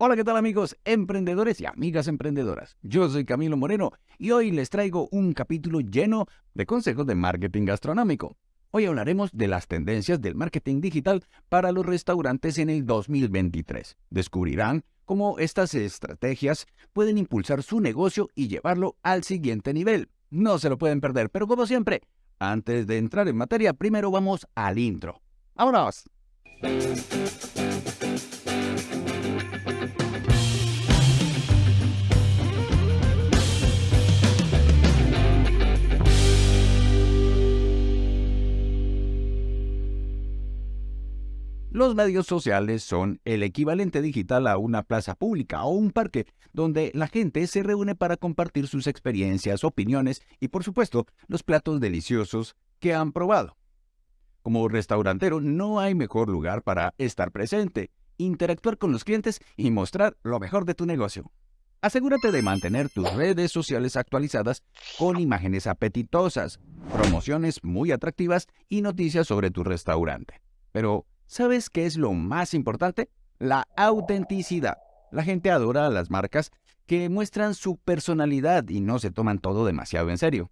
Hola, ¿qué tal amigos emprendedores y amigas emprendedoras? Yo soy Camilo Moreno y hoy les traigo un capítulo lleno de consejos de marketing gastronómico. Hoy hablaremos de las tendencias del marketing digital para los restaurantes en el 2023. Descubrirán cómo estas estrategias pueden impulsar su negocio y llevarlo al siguiente nivel. No se lo pueden perder, pero como siempre, antes de entrar en materia, primero vamos al intro. ¡Vámonos! Los medios sociales son el equivalente digital a una plaza pública o un parque donde la gente se reúne para compartir sus experiencias, opiniones y por supuesto los platos deliciosos que han probado. Como restaurantero no hay mejor lugar para estar presente, interactuar con los clientes y mostrar lo mejor de tu negocio. Asegúrate de mantener tus redes sociales actualizadas con imágenes apetitosas, promociones muy atractivas y noticias sobre tu restaurante. Pero, ¿Sabes qué es lo más importante? La autenticidad. La gente adora a las marcas que muestran su personalidad y no se toman todo demasiado en serio.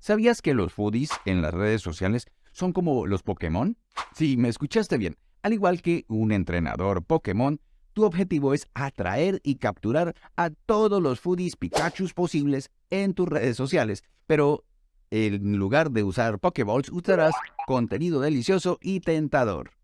¿Sabías que los foodies en las redes sociales son como los Pokémon? Sí, me escuchaste bien. Al igual que un entrenador Pokémon, tu objetivo es atraer y capturar a todos los foodies Pikachu posibles en tus redes sociales. Pero en lugar de usar Pokéballs, usarás contenido delicioso y tentador.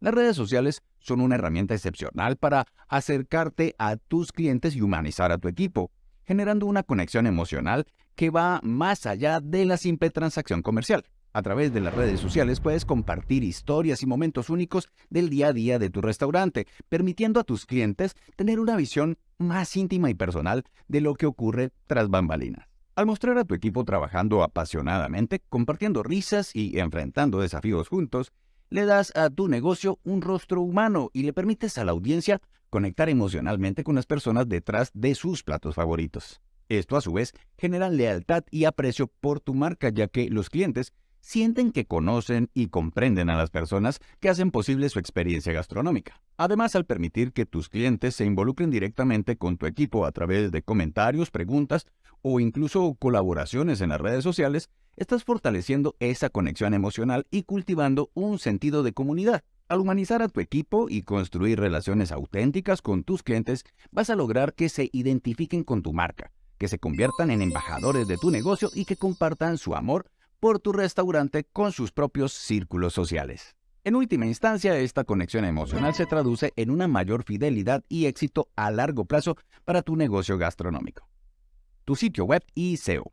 Las redes sociales son una herramienta excepcional para acercarte a tus clientes y humanizar a tu equipo, generando una conexión emocional que va más allá de la simple transacción comercial. A través de las redes sociales puedes compartir historias y momentos únicos del día a día de tu restaurante, permitiendo a tus clientes tener una visión más íntima y personal de lo que ocurre tras bambalinas. Al mostrar a tu equipo trabajando apasionadamente, compartiendo risas y enfrentando desafíos juntos, le das a tu negocio un rostro humano y le permites a la audiencia conectar emocionalmente con las personas detrás de sus platos favoritos. Esto a su vez genera lealtad y aprecio por tu marca ya que los clientes sienten que conocen y comprenden a las personas que hacen posible su experiencia gastronómica. Además, al permitir que tus clientes se involucren directamente con tu equipo a través de comentarios, preguntas o incluso colaboraciones en las redes sociales, estás fortaleciendo esa conexión emocional y cultivando un sentido de comunidad. Al humanizar a tu equipo y construir relaciones auténticas con tus clientes, vas a lograr que se identifiquen con tu marca, que se conviertan en embajadores de tu negocio y que compartan su amor por tu restaurante con sus propios círculos sociales. En última instancia, esta conexión emocional se traduce en una mayor fidelidad y éxito a largo plazo para tu negocio gastronómico. Tu sitio web y SEO.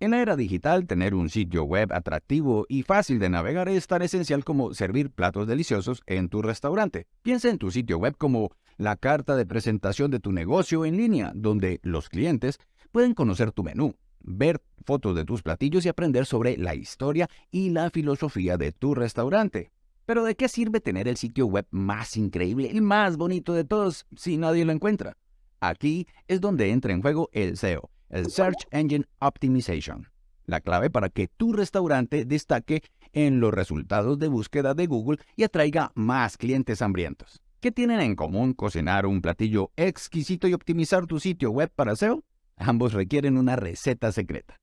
En la era digital, tener un sitio web atractivo y fácil de navegar es tan esencial como servir platos deliciosos en tu restaurante. Piensa en tu sitio web como la carta de presentación de tu negocio en línea, donde los clientes pueden conocer tu menú, ver fotos de tus platillos y aprender sobre la historia y la filosofía de tu restaurante. Pero ¿de qué sirve tener el sitio web más increíble, el más bonito de todos, si nadie lo encuentra? Aquí es donde entra en juego el SEO el Search Engine Optimization, la clave para que tu restaurante destaque en los resultados de búsqueda de Google y atraiga más clientes hambrientos. ¿Qué tienen en común cocinar un platillo exquisito y optimizar tu sitio web para SEO? Ambos requieren una receta secreta.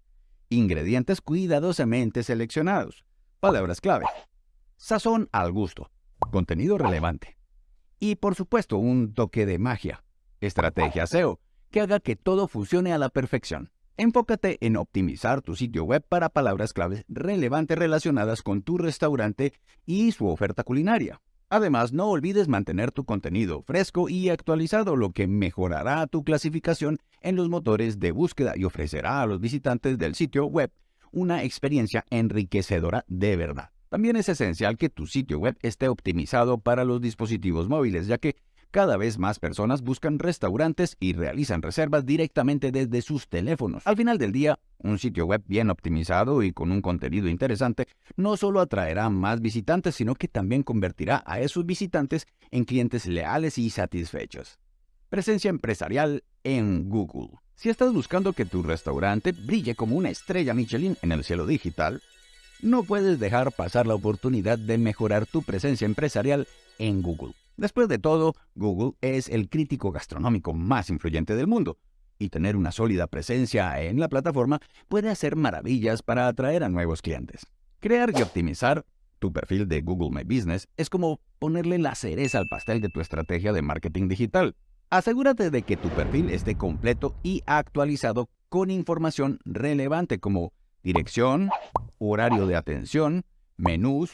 Ingredientes cuidadosamente seleccionados. Palabras clave. Sazón al gusto. Contenido relevante. Y por supuesto un toque de magia. Estrategia SEO que haga que todo funcione a la perfección. Enfócate en optimizar tu sitio web para palabras claves relevantes relacionadas con tu restaurante y su oferta culinaria. Además, no olvides mantener tu contenido fresco y actualizado, lo que mejorará tu clasificación en los motores de búsqueda y ofrecerá a los visitantes del sitio web una experiencia enriquecedora de verdad. También es esencial que tu sitio web esté optimizado para los dispositivos móviles, ya que cada vez más personas buscan restaurantes y realizan reservas directamente desde sus teléfonos. Al final del día, un sitio web bien optimizado y con un contenido interesante no solo atraerá más visitantes, sino que también convertirá a esos visitantes en clientes leales y satisfechos. Presencia empresarial en Google. Si estás buscando que tu restaurante brille como una estrella Michelin en el cielo digital, no puedes dejar pasar la oportunidad de mejorar tu presencia empresarial en Google. Después de todo, Google es el crítico gastronómico más influyente del mundo, y tener una sólida presencia en la plataforma puede hacer maravillas para atraer a nuevos clientes. Crear y optimizar tu perfil de Google My Business es como ponerle la cereza al pastel de tu estrategia de marketing digital. Asegúrate de que tu perfil esté completo y actualizado con información relevante como dirección, horario de atención, menús,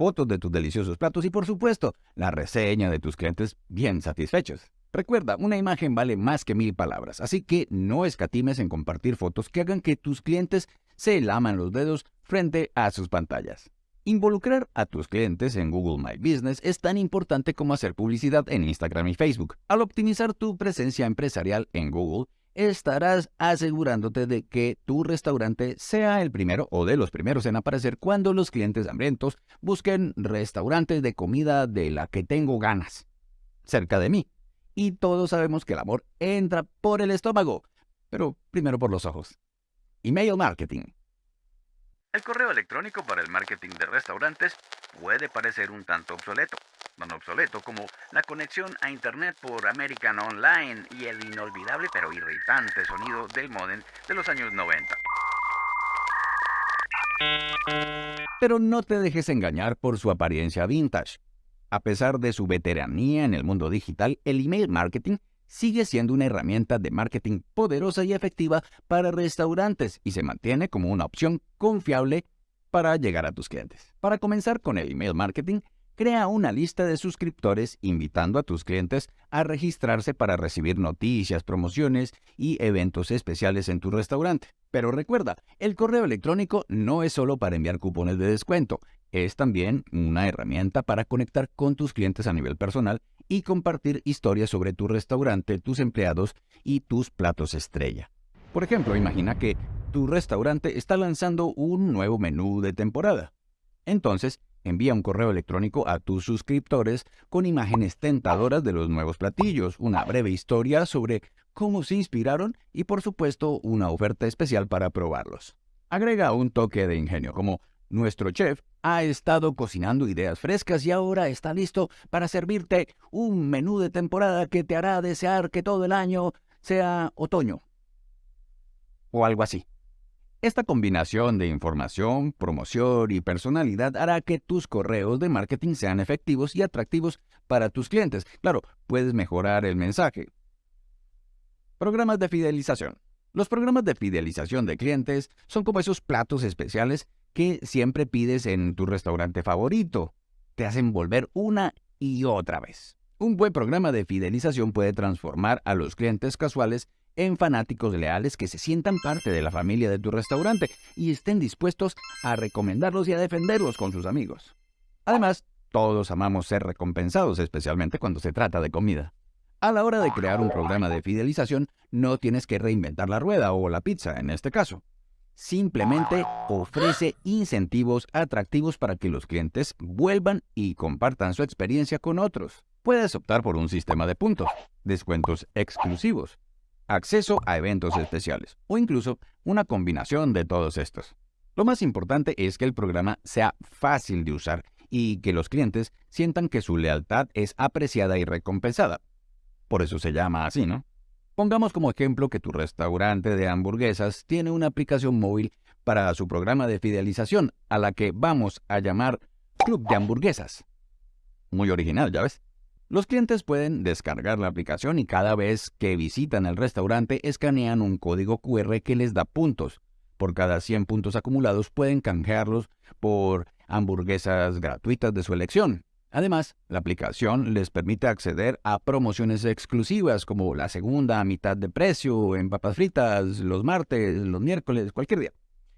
fotos de tus deliciosos platos y por supuesto la reseña de tus clientes bien satisfechos. Recuerda, una imagen vale más que mil palabras, así que no escatimes en compartir fotos que hagan que tus clientes se laman los dedos frente a sus pantallas. Involucrar a tus clientes en Google My Business es tan importante como hacer publicidad en Instagram y Facebook. Al optimizar tu presencia empresarial en Google, estarás asegurándote de que tu restaurante sea el primero o de los primeros en aparecer cuando los clientes hambrientos busquen restaurantes de comida de la que tengo ganas. Cerca de mí. Y todos sabemos que el amor entra por el estómago, pero primero por los ojos. Email marketing. El correo electrónico para el marketing de restaurantes puede parecer un tanto obsoleto, tan obsoleto como la conexión a Internet por American Online y el inolvidable pero irritante sonido del modem de los años 90. Pero no te dejes engañar por su apariencia vintage. A pesar de su veteranía en el mundo digital, el email marketing sigue siendo una herramienta de marketing poderosa y efectiva para restaurantes y se mantiene como una opción confiable para llegar a tus clientes. Para comenzar con el email marketing, crea una lista de suscriptores invitando a tus clientes a registrarse para recibir noticias, promociones y eventos especiales en tu restaurante. Pero recuerda, el correo electrónico no es solo para enviar cupones de descuento, es también una herramienta para conectar con tus clientes a nivel personal y compartir historias sobre tu restaurante, tus empleados y tus platos estrella. Por ejemplo, imagina que tu restaurante está lanzando un nuevo menú de temporada. Entonces, envía un correo electrónico a tus suscriptores con imágenes tentadoras de los nuevos platillos, una breve historia sobre cómo se inspiraron y por supuesto una oferta especial para probarlos. Agrega un toque de ingenio, como nuestro chef ha estado cocinando ideas frescas y ahora está listo para servirte un menú de temporada que te hará desear que todo el año sea otoño. O algo así. Esta combinación de información, promoción y personalidad hará que tus correos de marketing sean efectivos y atractivos para tus clientes. Claro, puedes mejorar el mensaje. Programas de fidelización. Los programas de fidelización de clientes son como esos platos especiales que siempre pides en tu restaurante favorito. Te hacen volver una y otra vez. Un buen programa de fidelización puede transformar a los clientes casuales en fanáticos leales que se sientan parte de la familia de tu restaurante y estén dispuestos a recomendarlos y a defenderlos con sus amigos. Además, todos amamos ser recompensados, especialmente cuando se trata de comida. A la hora de crear un programa de fidelización, no tienes que reinventar la rueda o la pizza en este caso simplemente ofrece incentivos atractivos para que los clientes vuelvan y compartan su experiencia con otros. Puedes optar por un sistema de puntos, descuentos exclusivos, acceso a eventos especiales o incluso una combinación de todos estos. Lo más importante es que el programa sea fácil de usar y que los clientes sientan que su lealtad es apreciada y recompensada. Por eso se llama así, ¿no? Pongamos como ejemplo que tu restaurante de hamburguesas tiene una aplicación móvil para su programa de fidelización, a la que vamos a llamar Club de Hamburguesas. Muy original, ¿ya ves? Los clientes pueden descargar la aplicación y cada vez que visitan el restaurante escanean un código QR que les da puntos. Por cada 100 puntos acumulados pueden canjearlos por hamburguesas gratuitas de su elección. Además, la aplicación les permite acceder a promociones exclusivas como la segunda a mitad de precio en papas fritas los martes, los miércoles, cualquier día,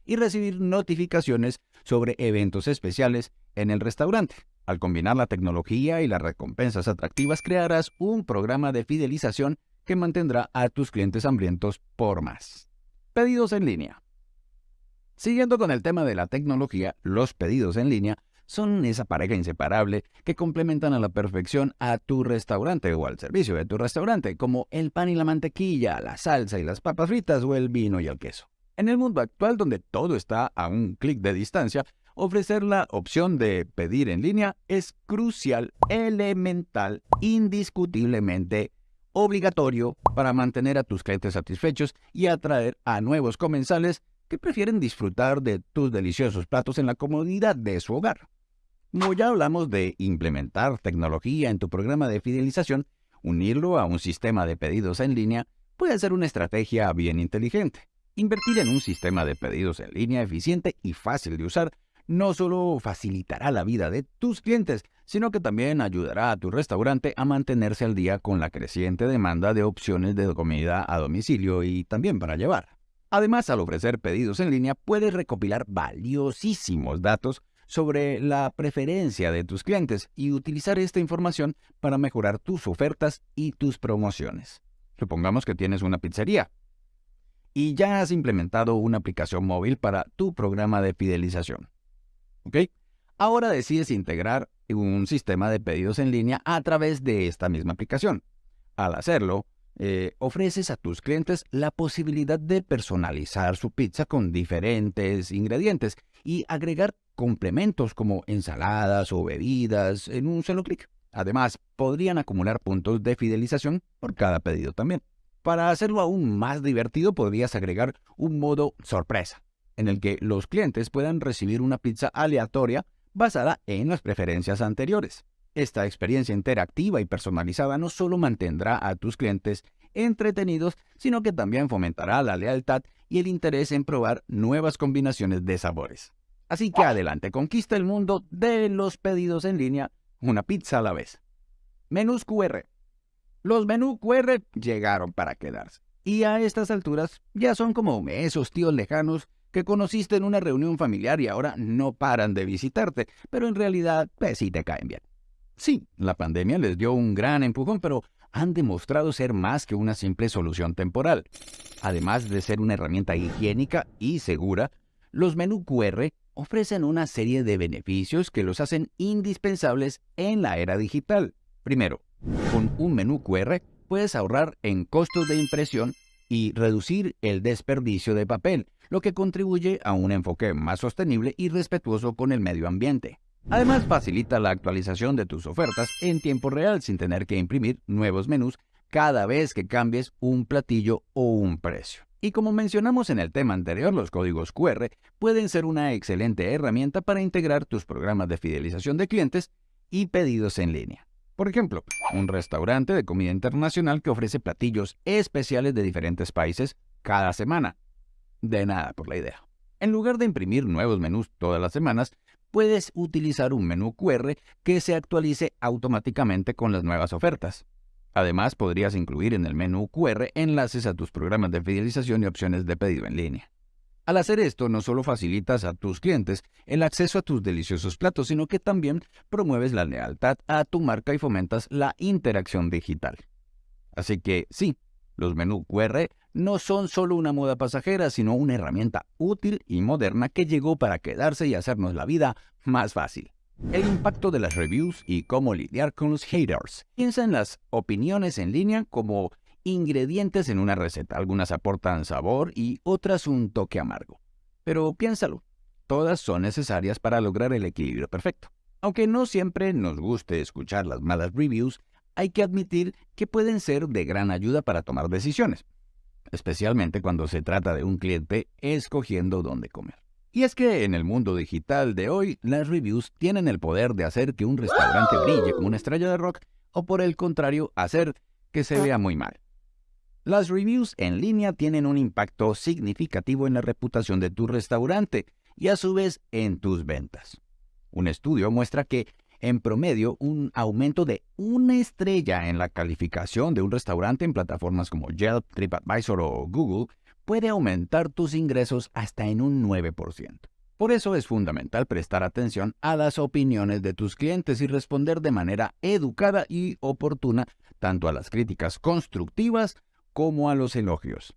y recibir notificaciones sobre eventos especiales en el restaurante. Al combinar la tecnología y las recompensas atractivas, crearás un programa de fidelización que mantendrá a tus clientes hambrientos por más. Pedidos en línea. Siguiendo con el tema de la tecnología, los pedidos en línea son esa pareja inseparable que complementan a la perfección a tu restaurante o al servicio de tu restaurante, como el pan y la mantequilla, la salsa y las papas fritas o el vino y el queso. En el mundo actual donde todo está a un clic de distancia, ofrecer la opción de pedir en línea es crucial, elemental, indiscutiblemente obligatorio para mantener a tus clientes satisfechos y atraer a nuevos comensales que prefieren disfrutar de tus deliciosos platos en la comodidad de su hogar. Como ya hablamos de implementar tecnología en tu programa de fidelización, unirlo a un sistema de pedidos en línea puede ser una estrategia bien inteligente. Invertir en un sistema de pedidos en línea eficiente y fácil de usar no solo facilitará la vida de tus clientes, sino que también ayudará a tu restaurante a mantenerse al día con la creciente demanda de opciones de comida a domicilio y también para llevar. Además, al ofrecer pedidos en línea, puedes recopilar valiosísimos datos sobre la preferencia de tus clientes y utilizar esta información para mejorar tus ofertas y tus promociones. Supongamos que tienes una pizzería y ya has implementado una aplicación móvil para tu programa de fidelización. ¿Ok? Ahora decides integrar un sistema de pedidos en línea a través de esta misma aplicación. Al hacerlo, eh, ofreces a tus clientes la posibilidad de personalizar su pizza con diferentes ingredientes y agregar complementos como ensaladas o bebidas en un solo clic. Además, podrían acumular puntos de fidelización por cada pedido también. Para hacerlo aún más divertido, podrías agregar un modo sorpresa, en el que los clientes puedan recibir una pizza aleatoria basada en las preferencias anteriores. Esta experiencia interactiva y personalizada no solo mantendrá a tus clientes entretenidos, sino que también fomentará la lealtad y el interés en probar nuevas combinaciones de sabores. Así que adelante, conquista el mundo de los pedidos en línea, una pizza a la vez. Menús QR. Los menús QR llegaron para quedarse. Y a estas alturas ya son como esos tíos lejanos que conociste en una reunión familiar y ahora no paran de visitarte, pero en realidad pues sí te caen bien. Sí, la pandemia les dio un gran empujón, pero han demostrado ser más que una simple solución temporal. Además de ser una herramienta higiénica y segura, los menú QR ofrecen una serie de beneficios que los hacen indispensables en la era digital. Primero, con un menú QR puedes ahorrar en costos de impresión y reducir el desperdicio de papel, lo que contribuye a un enfoque más sostenible y respetuoso con el medio ambiente. Además, facilita la actualización de tus ofertas en tiempo real sin tener que imprimir nuevos menús cada vez que cambies un platillo o un precio. Y como mencionamos en el tema anterior, los códigos QR pueden ser una excelente herramienta para integrar tus programas de fidelización de clientes y pedidos en línea. Por ejemplo, un restaurante de comida internacional que ofrece platillos especiales de diferentes países cada semana de nada por la idea. En lugar de imprimir nuevos menús todas las semanas, puedes utilizar un menú QR que se actualice automáticamente con las nuevas ofertas. Además, podrías incluir en el menú QR enlaces a tus programas de fidelización y opciones de pedido en línea. Al hacer esto, no solo facilitas a tus clientes el acceso a tus deliciosos platos, sino que también promueves la lealtad a tu marca y fomentas la interacción digital. Así que sí, los menús QR no son solo una moda pasajera, sino una herramienta útil y moderna que llegó para quedarse y hacernos la vida más fácil. El impacto de las reviews y cómo lidiar con los haters. Piensa en las opiniones en línea como ingredientes en una receta. Algunas aportan sabor y otras un toque amargo. Pero piénsalo, todas son necesarias para lograr el equilibrio perfecto. Aunque no siempre nos guste escuchar las malas reviews, hay que admitir que pueden ser de gran ayuda para tomar decisiones especialmente cuando se trata de un cliente escogiendo dónde comer. Y es que en el mundo digital de hoy, las reviews tienen el poder de hacer que un restaurante brille como una estrella de rock o por el contrario, hacer que se vea muy mal. Las reviews en línea tienen un impacto significativo en la reputación de tu restaurante y a su vez en tus ventas. Un estudio muestra que en promedio un aumento de una estrella en la calificación de un restaurante en plataformas como Yelp, TripAdvisor o Google puede aumentar tus ingresos hasta en un 9%. Por eso es fundamental prestar atención a las opiniones de tus clientes y responder de manera educada y oportuna tanto a las críticas constructivas como a los elogios.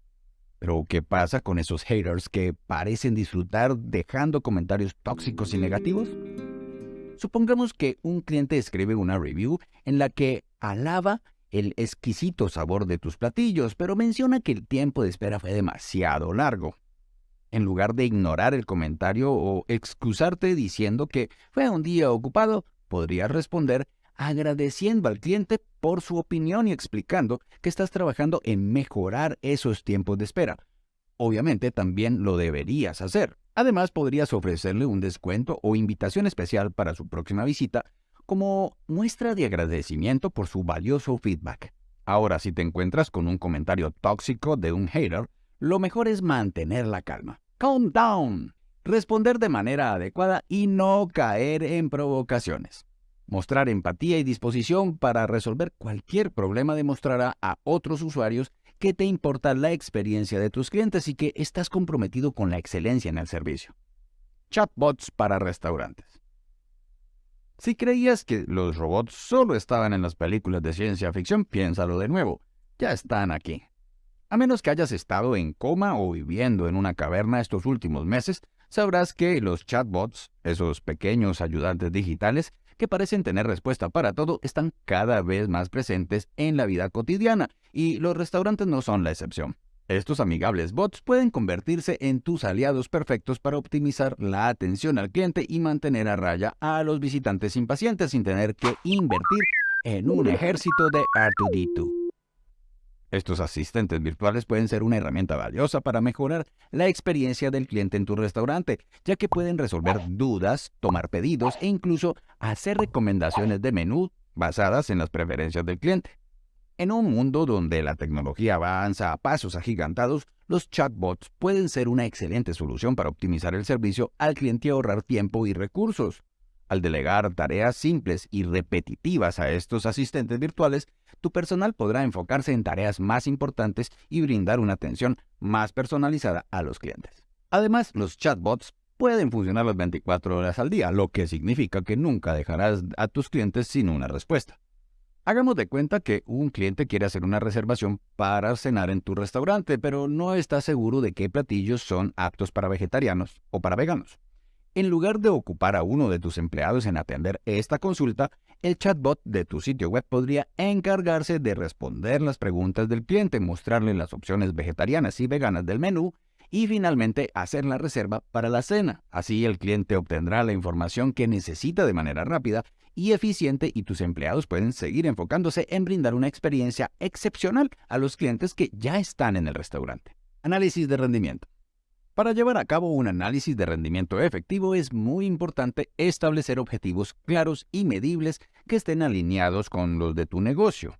Pero, ¿qué pasa con esos haters que parecen disfrutar dejando comentarios tóxicos y negativos? Supongamos que un cliente escribe una review en la que alaba el exquisito sabor de tus platillos, pero menciona que el tiempo de espera fue demasiado largo. En lugar de ignorar el comentario o excusarte diciendo que fue un día ocupado, podrías responder agradeciendo al cliente por su opinión y explicando que estás trabajando en mejorar esos tiempos de espera. Obviamente también lo deberías hacer. Además, podrías ofrecerle un descuento o invitación especial para su próxima visita como muestra de agradecimiento por su valioso feedback. Ahora, si te encuentras con un comentario tóxico de un hater, lo mejor es mantener la calma. Calm down. Responder de manera adecuada y no caer en provocaciones. Mostrar empatía y disposición para resolver cualquier problema demostrará a otros usuarios que te importa la experiencia de tus clientes y que estás comprometido con la excelencia en el servicio. Chatbots para restaurantes. Si creías que los robots solo estaban en las películas de ciencia ficción, piénsalo de nuevo. Ya están aquí. A menos que hayas estado en coma o viviendo en una caverna estos últimos meses, sabrás que los chatbots, esos pequeños ayudantes digitales que parecen tener respuesta para todo, están cada vez más presentes en la vida cotidiana y los restaurantes no son la excepción. Estos amigables bots pueden convertirse en tus aliados perfectos para optimizar la atención al cliente y mantener a raya a los visitantes impacientes sin tener que invertir en un ejército de R2D2. Estos asistentes virtuales pueden ser una herramienta valiosa para mejorar la experiencia del cliente en tu restaurante, ya que pueden resolver dudas, tomar pedidos e incluso hacer recomendaciones de menú basadas en las preferencias del cliente. En un mundo donde la tecnología avanza a pasos agigantados, los chatbots pueden ser una excelente solución para optimizar el servicio al cliente y ahorrar tiempo y recursos. Al delegar tareas simples y repetitivas a estos asistentes virtuales, tu personal podrá enfocarse en tareas más importantes y brindar una atención más personalizada a los clientes. Además, los chatbots pueden funcionar las 24 horas al día, lo que significa que nunca dejarás a tus clientes sin una respuesta. Hagamos de cuenta que un cliente quiere hacer una reservación para cenar en tu restaurante, pero no está seguro de qué platillos son aptos para vegetarianos o para veganos. En lugar de ocupar a uno de tus empleados en atender esta consulta, el chatbot de tu sitio web podría encargarse de responder las preguntas del cliente, mostrarle las opciones vegetarianas y veganas del menú y finalmente hacer la reserva para la cena. Así el cliente obtendrá la información que necesita de manera rápida y eficiente y tus empleados pueden seguir enfocándose en brindar una experiencia excepcional a los clientes que ya están en el restaurante. Análisis de rendimiento. Para llevar a cabo un análisis de rendimiento efectivo es muy importante establecer objetivos claros y medibles que estén alineados con los de tu negocio.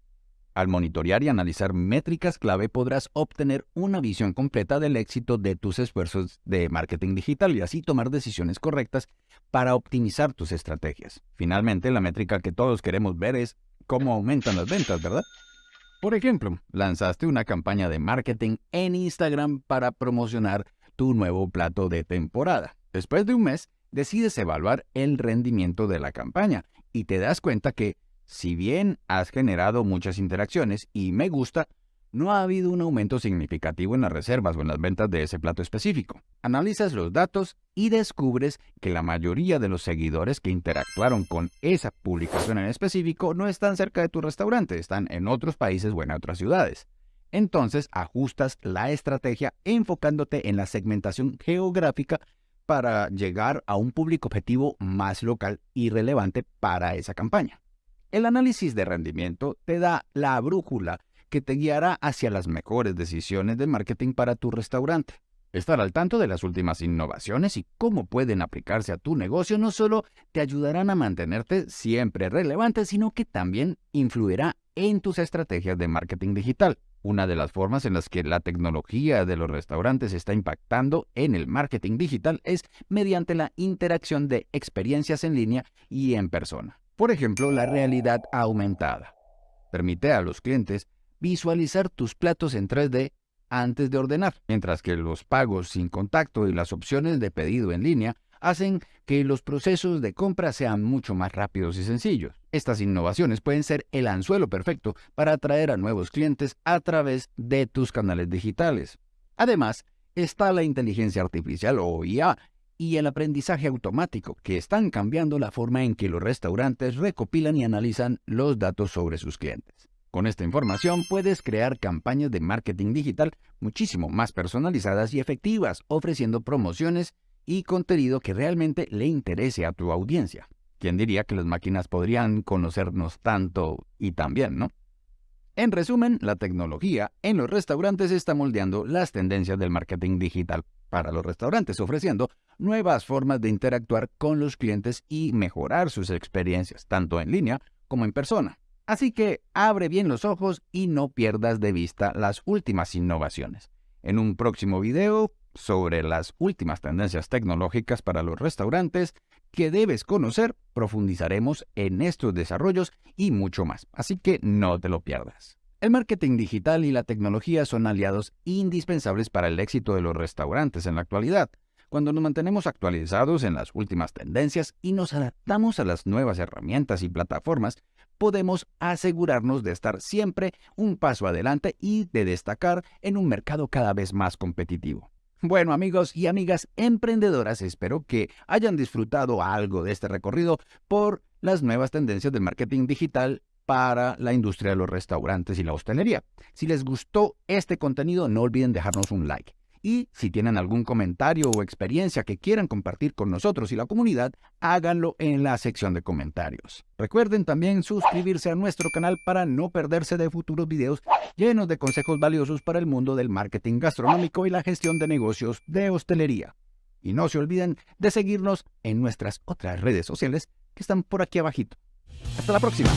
Al monitorear y analizar métricas clave podrás obtener una visión completa del éxito de tus esfuerzos de marketing digital y así tomar decisiones correctas para optimizar tus estrategias. Finalmente, la métrica que todos queremos ver es cómo aumentan las ventas, ¿verdad? Por ejemplo, lanzaste una campaña de marketing en Instagram para promocionar tu nuevo plato de temporada. Después de un mes, decides evaluar el rendimiento de la campaña y te das cuenta que si bien has generado muchas interacciones y me gusta, no ha habido un aumento significativo en las reservas o en las ventas de ese plato específico. Analizas los datos y descubres que la mayoría de los seguidores que interactuaron con esa publicación en específico no están cerca de tu restaurante, están en otros países o en otras ciudades. Entonces ajustas la estrategia enfocándote en la segmentación geográfica para llegar a un público objetivo más local y relevante para esa campaña. El análisis de rendimiento te da la brújula que te guiará hacia las mejores decisiones de marketing para tu restaurante. Estar al tanto de las últimas innovaciones y cómo pueden aplicarse a tu negocio no solo te ayudarán a mantenerte siempre relevante, sino que también influirá en tus estrategias de marketing digital. Una de las formas en las que la tecnología de los restaurantes está impactando en el marketing digital es mediante la interacción de experiencias en línea y en persona. Por ejemplo, la realidad aumentada. Permite a los clientes visualizar tus platos en 3D antes de ordenar, mientras que los pagos sin contacto y las opciones de pedido en línea hacen que los procesos de compra sean mucho más rápidos y sencillos. Estas innovaciones pueden ser el anzuelo perfecto para atraer a nuevos clientes a través de tus canales digitales. Además, está la inteligencia artificial o IA y el aprendizaje automático, que están cambiando la forma en que los restaurantes recopilan y analizan los datos sobre sus clientes. Con esta información puedes crear campañas de marketing digital muchísimo más personalizadas y efectivas, ofreciendo promociones y contenido que realmente le interese a tu audiencia. ¿Quién diría que las máquinas podrían conocernos tanto y tan bien, no? En resumen, la tecnología en los restaurantes está moldeando las tendencias del marketing digital para los restaurantes, ofreciendo nuevas formas de interactuar con los clientes y mejorar sus experiencias, tanto en línea como en persona. Así que abre bien los ojos y no pierdas de vista las últimas innovaciones. En un próximo video sobre las últimas tendencias tecnológicas para los restaurantes que debes conocer, profundizaremos en estos desarrollos y mucho más, así que no te lo pierdas. El marketing digital y la tecnología son aliados indispensables para el éxito de los restaurantes en la actualidad. Cuando nos mantenemos actualizados en las últimas tendencias y nos adaptamos a las nuevas herramientas y plataformas, podemos asegurarnos de estar siempre un paso adelante y de destacar en un mercado cada vez más competitivo. Bueno amigos y amigas emprendedoras, espero que hayan disfrutado algo de este recorrido por las nuevas tendencias del marketing digital para la industria de los restaurantes y la hostelería. Si les gustó este contenido, no olviden dejarnos un like. Y si tienen algún comentario o experiencia que quieran compartir con nosotros y la comunidad, háganlo en la sección de comentarios. Recuerden también suscribirse a nuestro canal para no perderse de futuros videos llenos de consejos valiosos para el mundo del marketing gastronómico y la gestión de negocios de hostelería. Y no se olviden de seguirnos en nuestras otras redes sociales que están por aquí abajito. Hasta la próxima.